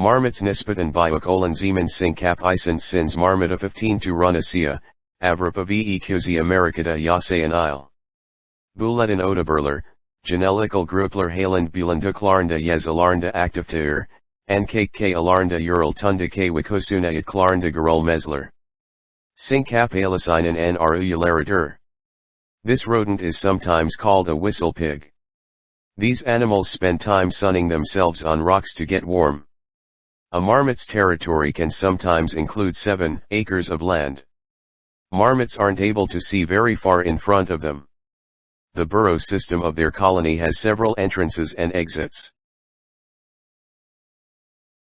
Marmots Nispatan biocolon zeman syncap isen sins marmota 15 to runacia, avrapa ve cusi americata yasayan isle. Bulletin odaberler, Genelical grupler Haland Yez Alarnda Activteur, NKK Alarnda Ural Tunda K Wikosuna It Klarnda Garol Mesler. Syncap Alicinen N Arularatur. This rodent is sometimes called a whistle pig. These animals spend time sunning themselves on rocks to get warm. A marmot's territory can sometimes include 7 acres of land. Marmots aren't able to see very far in front of them. The burrow system of their colony has several entrances and exits.